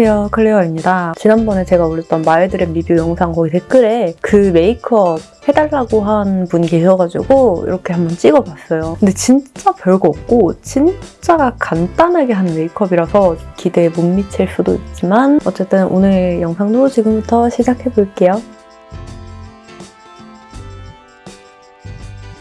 안녕하세요 클레어입니다. 지난번에 제가 올렸던 마일드랩 리뷰 영상 거기 댓글에 그 메이크업 해달라고 한 분이 계셔가지고 이렇게 한번 찍어봤어요. 근데 진짜 별거 없고 진짜 간단하게 한 메이크업이라서 기대에 못 미칠 수도 있지만 어쨌든 오늘 영상도 지금부터 시작해볼게요.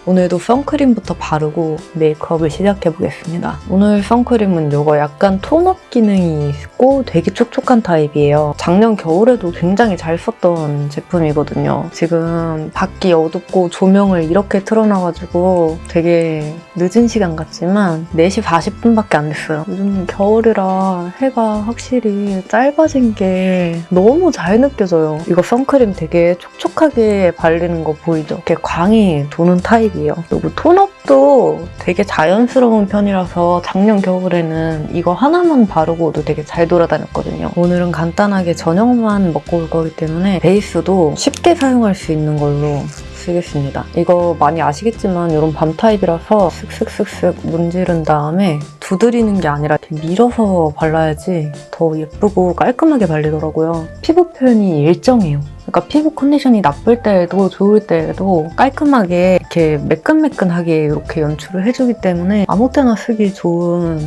오늘도 선크림부터 바르고 메이크업을 시작해보겠습니다. 오늘 선크림은 이거 약간 tone up 기능이 있고 되게 촉촉한 타입이에요. 작년 겨울에도 굉장히 잘 썼던 제품이거든요. 지금 밖이 어둡고 조명을 이렇게 틀어놔가지고 되게 늦은 시간 같지만 4시 40분밖에 안 됐어요. 요즘 겨울이라 해가 확실히 짧아진 게 너무 잘 느껴져요. 이거 선크림 되게 촉촉하게 발리는 거 보이죠? 이렇게 광이 도는 타입 타입이에요. 그리고 tone up도 되게 자연스러운 편이라서 작년 겨울에는 이거 하나만 바르고도 되게 잘 돌아다녔거든요. 오늘은 간단하게 저녁만 먹고 올 거기 때문에 베이스도 쉽게 사용할 수 있는 걸로 쓰겠습니다. 이거 많이 아시겠지만 이런 balm 타입이라서 슥슥슥슥 문지른 다음에 두드리는 게 아니라 밀어서 발라야지 더 예쁘고 깔끔하게 발리더라고요. 피부 표현이 일정해요. 그러니까 피부 컨디션이 나쁠 때에도 좋을 때에도 깔끔하게 이렇게 매끈매끈하게 이렇게 연출을 해주기 때문에 아무 때나 쓰기 좋은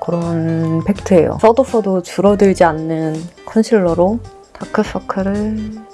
그런 팩트예요. 써도 써도 줄어들지 않는 컨실러로 다크서클을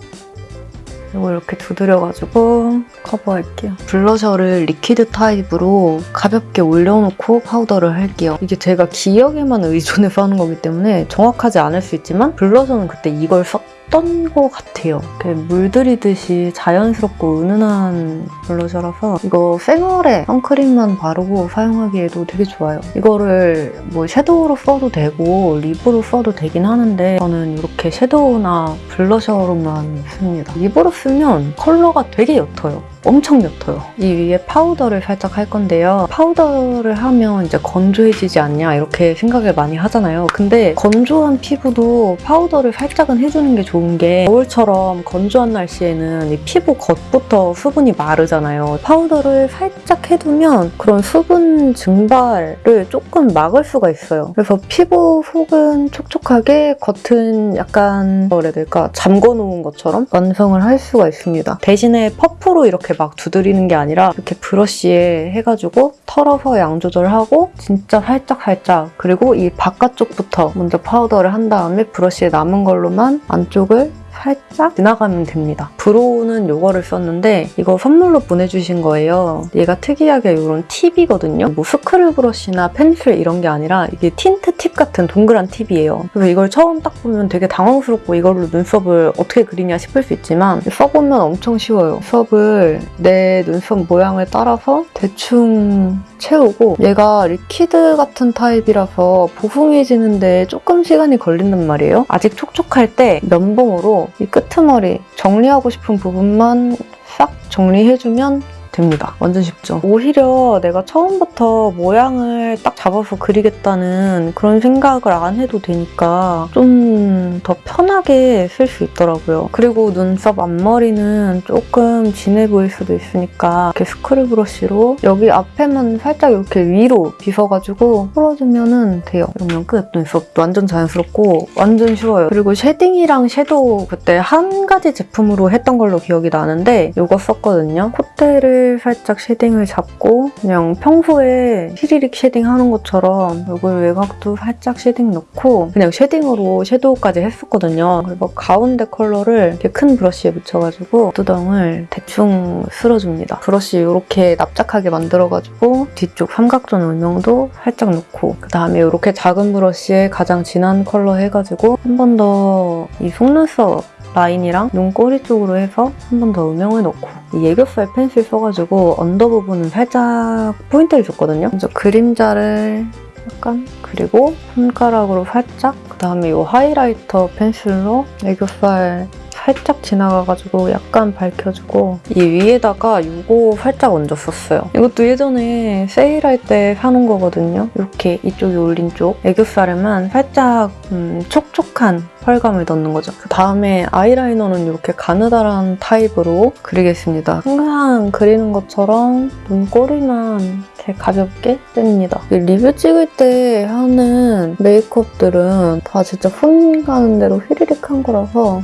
이거 이렇게 두드려가지고 커버할게요. 블러셔를 리퀴드 타입으로 가볍게 올려놓고 파우더를 할게요. 이게 제가 기억에만 의존해서 하는 거기 때문에 정확하지 않을 수 있지만 블러셔는 그때 이걸 썼었던 것 같아요. 물들이듯이 자연스럽고 은은한 블러셔라서 이거 생얼에 선크림만 바르고 사용하기에도 되게 좋아요. 이거를 뭐 섀도우로 써도 되고 립으로 써도 되긴 하는데 저는 이렇게 섀도우나 블러셔로만 씁니다. 립으로 쓰면 컬러가 되게 옅어요. 엄청 옅어요. 이 위에 파우더를 살짝 할 건데요. 파우더를 하면 이제 건조해지지 않냐 이렇게 생각을 많이 하잖아요. 근데 건조한 피부도 파우더를 살짝은 해주는 게 좋은 게 겨울처럼 건조한 날씨에는 이 피부 겉부터 수분이 마르잖아요. 파우더를 살짝 해두면 그런 수분 증발을 조금 막을 수가 있어요. 그래서 피부 속은 촉촉하게 겉은 약간 뭐라 해야 될까 잠궈놓은 것처럼 완성을 할 수가 있습니다. 대신에 퍼프로 이렇게 막 두드리는 게 아니라 이렇게 브러쉬에 해가지고 털어서 양 조절하고 진짜 살짝살짝 그리고 이 바깥쪽부터 먼저 파우더를 한 다음에 브러쉬에 남은 걸로만 안쪽 을 살짝 지나가면 됩니다. brow는 이거를 썼는데 이거 선물로 보내주신 거예요. 얘가 특이하게 이런 팁이거든요. 뭐 스크류 브러쉬나 펜슬 이런 게 아니라 이게 틴트 팁 같은 동그란 팁이에요. 그래서 이걸 처음 딱 보면 되게 당황스럽고 이걸로 눈썹을 어떻게 그리냐 싶을 수 있지만 써보면 엄청 쉬워요. 눈썹을 내 눈썹 모양을 따라서 대충 채우고 얘가 liquid 같은 타입이라서 보송해지는데 조금 시간이 걸린단 말이에요. 아직 촉촉할 때 면봉으로 이 끄트머리 정리하고 싶은 부분만 싹 정리해주면 됩니다. 완전 쉽죠? 오히려 내가 처음부터 모양을 딱 잡아서 그리겠다는 그런 생각을 안 해도 되니까 좀 더 편하게 쓸 수 있더라고요. 그리고 눈썹 앞머리는 조금 진해 보일 수도 있으니까 이렇게 스크류 브러쉬로 여기 앞에만 살짝 이렇게 위로 빗어가지고 풀어주면 돼요. 이러면 끝. 눈썹 완전 자연스럽고 완전 쉬워요. 그리고 shading이랑 섀도우 그때 한 가지 제품으로 했던 걸로 기억이 나는데 이거 썼거든요. 콧대를 살짝 shading을 잡고 그냥 평소에 히리릭 shading 하는 것처럼 얼굴 외곽도 살짝 shading 넣고 그냥 shading으로 섀도우까지 했었거든요. 그리고 가운데 컬러를 이렇게 큰 브러쉬에 묻혀가지고 두덩을 대충 쓸어줍니다. 브러쉬 이렇게 납작하게 만들어가지고 뒤쪽 삼각존 음영도 살짝 넣고 그다음에 이렇게 작은 브러쉬에 가장 진한 컬러 해가지고 한 번 더 이 속눈썹 라인이랑 눈꼬리 쪽으로 해서 한 번 더 음영을 넣고 이 애교살 펜슬 써가지고 under 부분은 살짝 포인트를 줬거든요. 먼저 그림자를 약간 그리고 손가락으로 살짝 그 다음에 이 하이라이터 펜슬로 애교살 살짝 지나가가지고 약간 밝혀주고 이 위에다가 이거 살짝 얹었었어요. 이것도 예전에 세일할 때 사놓은 거거든요. 이렇게 이쪽이 올린 쪽 애교살에만 살짝 음, 촉촉한 펄감을 넣는 거죠. 그 다음에 아이라이너는 이렇게 가느다란 타입으로 그리겠습니다. 항상 그리는 것처럼 눈꼬리만 이렇게 가볍게 뺍니다. 이 리뷰 찍을 때 하는 메이크업들은 다 진짜 손 가는 대로 휘리릭 한 거라서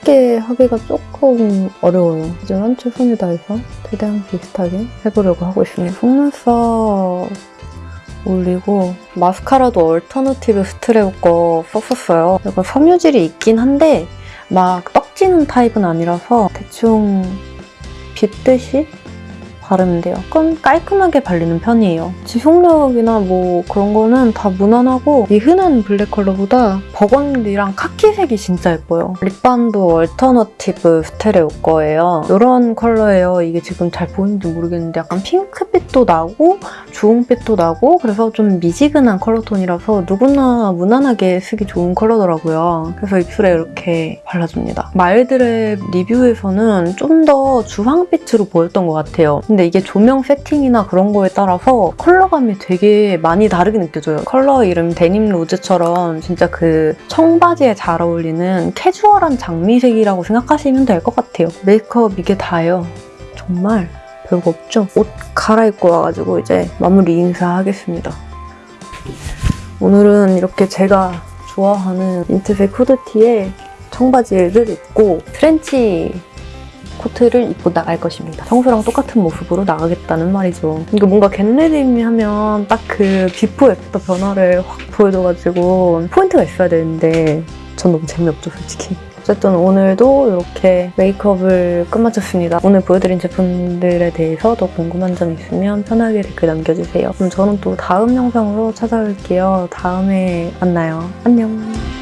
똑같게 하기가 조금 어려워요. 하지만 최선을 다해서 최대한 비슷하게 해보려고 하고 있습니다. 속눈썹 올리고 마스카라도 얼터너티브 스테레오 거 썼었어요. 이거 섬유질이 있긴 한데 막 떡지는 타입은 아니라서 대충 빗듯이 바르면 돼요. 조금 깔끔하게 발리는 편이에요. 지속력이나 뭐 그런 거는 다 무난하고 이 흔한 블랙 컬러보다 버건디랑 카키색이 진짜 예뻐요. 립밤도 얼터너티브 스테레오 거예요. 이런 컬러예요. 이게 지금 잘 보이는지 모르겠는데 약간 핑크빛도 나고 주홍빛도 나고 그래서 좀 미지근한 컬러톤이라서 누구나 무난하게 쓰기 좋은 컬러더라고요. 그래서 입술에 이렇게 발라줍니다. 마일드랩 리뷰에서는 좀 더 주황빛으로 보였던 것 같아요. 근데 이게 조명 세팅이나 그런 거에 따라서 컬러감이 되게 많이 다르게 느껴져요. 컬러 이름 데님 로즈처럼 진짜 그 청바지에 잘 어울리는 캐주얼한 장미색이라고 생각하시면 될 것 같아요. 메이크업 이게 다예요. 정말 별거 없죠? 옷 갈아입고 와가지고 이제 마무리 인사하겠습니다. 오늘은 이렇게 제가 좋아하는 민트색 후드티에 청바지를 입고 트렌치 코트를 입고 나갈 것입니다. 평소랑 똑같은 모습으로 나가겠다는 말이죠. 이거 뭔가 get ready me 하면 딱 그 before after 변화를 확 보여줘가지고 포인트가 있어야 되는데 전 너무 재미없죠 솔직히. 어쨌든 오늘도 이렇게 메이크업을 끝마쳤습니다. 오늘 보여드린 제품들에 대해서 더 궁금한 점 있으면 편하게 댓글 남겨주세요. 그럼 저는 또 다음 영상으로 찾아올게요. 다음에 만나요. 안녕.